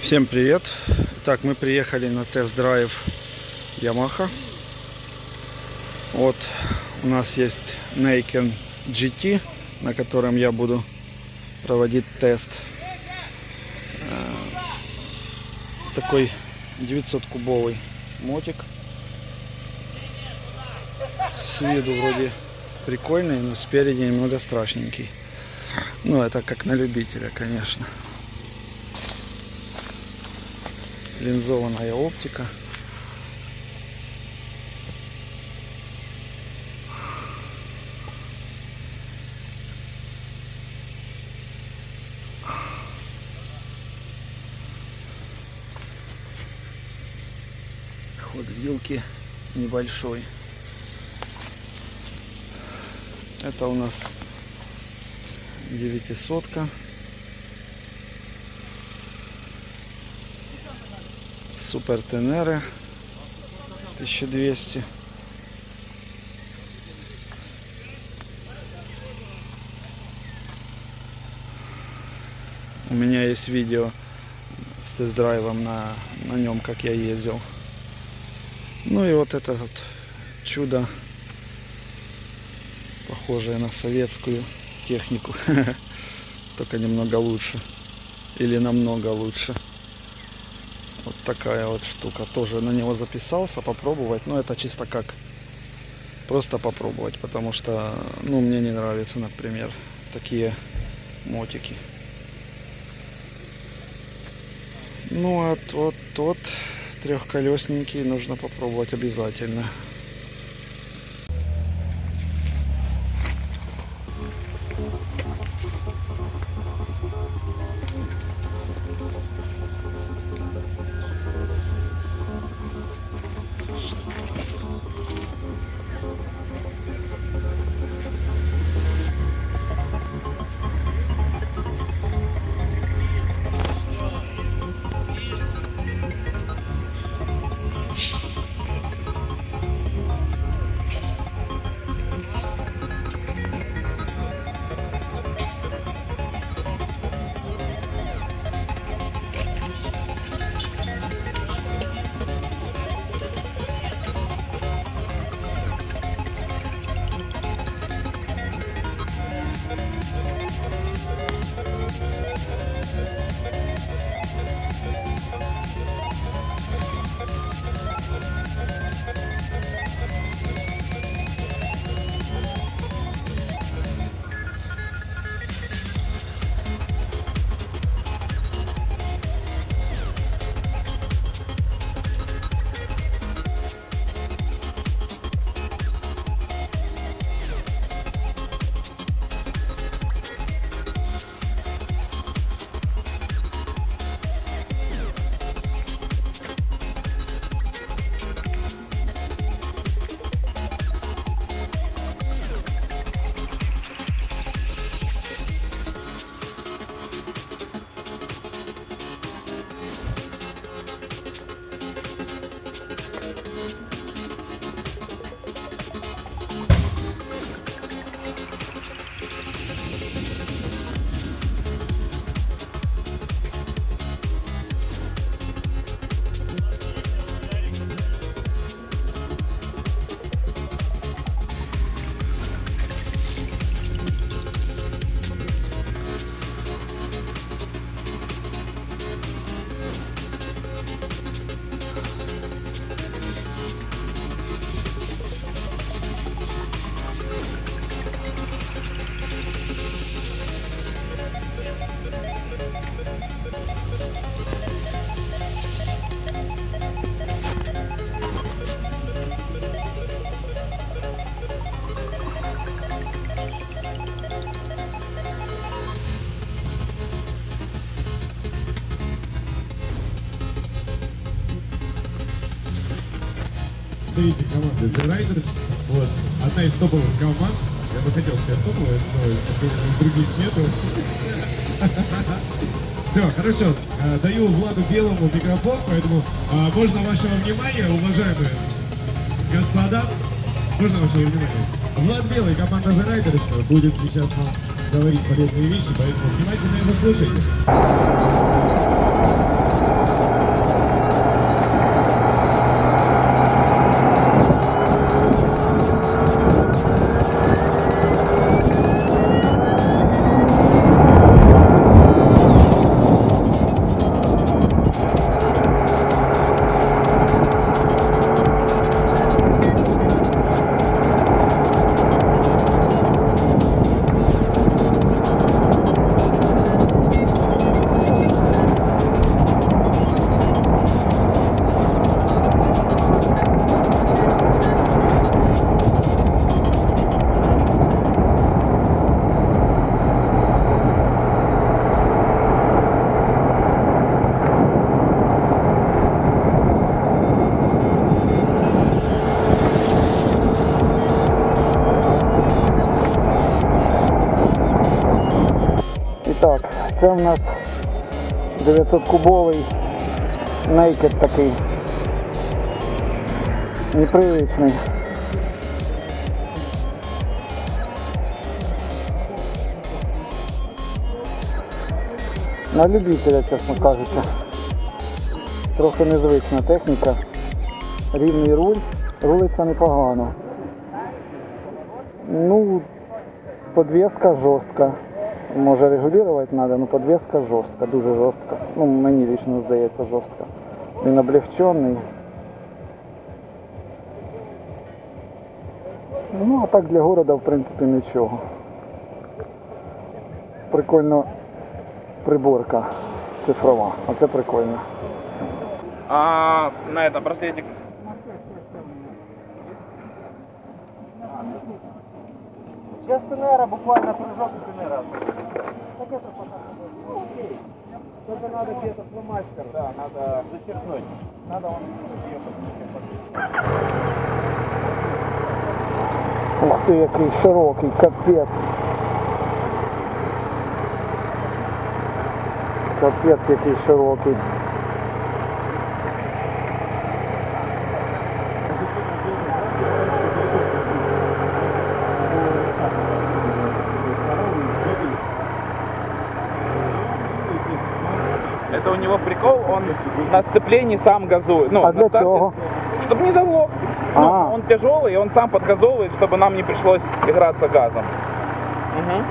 Всем привет! Так, мы приехали на тест-драйв Yamaha. Вот у нас есть Neiken GT, на котором я буду проводить тест. Э, Такой 900-кубовый мотик. Виду вроде прикольный, но спереди немного страшненький. Ну, это как на любителя, конечно. линзованная оптика. Ход вилки небольшой. Это у нас девятисотка. Супер Тенеры 1200. У меня есть видео с тест-драйвом на, на нем, как я ездил. Ну и вот это вот чудо, похожее на советскую технику, только немного лучше. Или намного лучше. Вот такая вот штука. Тоже на него записался попробовать. Но это чисто как просто попробовать. Потому что, ну, мне не нравятся, например, такие мотики. Ну, а вот тот трехколесненький нужно попробовать обязательно. Представитель команды The Riders. Вот. Одна из топовых команд. Я бы хотел сказать топовая, но сегодня других нету. Все, хорошо. Э, Даю Владу Белому микрофон, поэтому а, можно вашего внимания, уважаемые Господа, можно ваше внимание? Влад Белый, команда The Riders, будет сейчас вам говорить полезные вещи, поэтому внимательно его слушайте. Так, це в нас 900-кубовий нейкед такий. Непривичний. На любителя, чесно кажучи. Трохи незвична техніка. Рівний руль, рулиться непогано. Ну, подвеска жорстка. Може регулювати треба, але подвеска жорстка, дуже жорстка. Ну, мені лично здається жорстка. Він облегчений. Ну, а так для города, в принципі, нічого. Прикольно приборка цифрова. Оце прикольно. А на этом браслетик Сейчас Тенера, буквально прыжок и Тенера. Так это пока. Только надо где-то фломастер. да, надо зачеркнуть. Надо он Ух ти, який широкий, капець. Капець який широкий. У него прикол, он на сцеплении сам газует. Ну, А для старте, чего? Чтобы не заглох. Ну, А. он тяжелый, и он сам подгазовывает, чтобы нам не пришлось играться газом. Мгм.